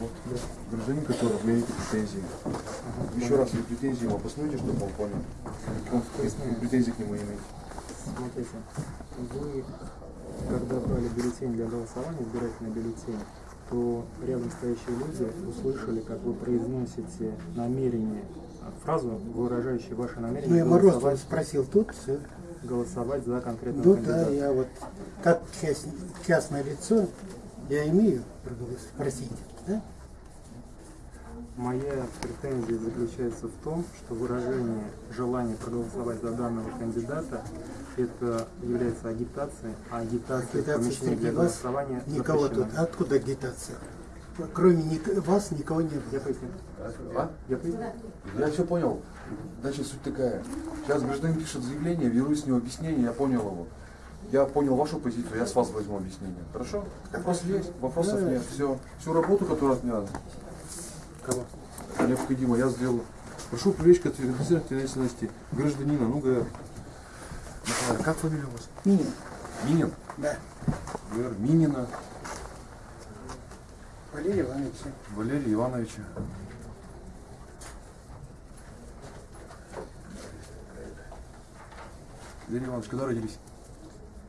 Вот гражданин, который имеет претензии. Еще раз, если претензии ему обоснуйте, чтобы он понял. Он какие претензии к нему имеет. Смотрите, вы, когда брали бюллетень для голосования, избирательный бюллетень, то рядом стоящие люди услышали, как вы произносите намерение, фразу, выражающую ваше Ну, намерение я Мороз голосовать, спросил тут, все. голосовать за конкретного Ну кандидата. да, я вот как частное лицо, я имею право спросить, да? Моя претензия заключается в том, что выражение желания проголосовать за данного кандидата это является агитацией, а агитация Агитация для вас голосования никого запрещена. тут. Откуда агитация? Кроме ник- вас никого не Я было. поясню. А? Я поясню. Я все понял. Значит, суть такая. Сейчас гражданин пишет заявление, беру с него объяснение, я понял его. Я понял вашу позицию, я с вас возьму объяснение. Хорошо? Вопрос есть, вопросов нет. Все. Всю работу, которая от меня Кого? необходимо, я сделал. Прошу привлечь к ответственности ответственности гражданина. Ну-ка, Николай, как фамилия у вас? Минин. Минин? Да. ВР Минина Валерий Иванович. Валерия Ивановича. Валерий Иванович, когда родились?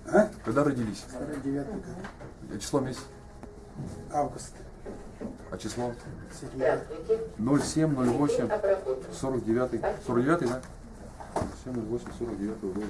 А? Когда родились? 49 год. А Число месяц? Август. А число? 7 07 08 49 49 да? 07 08 49 года.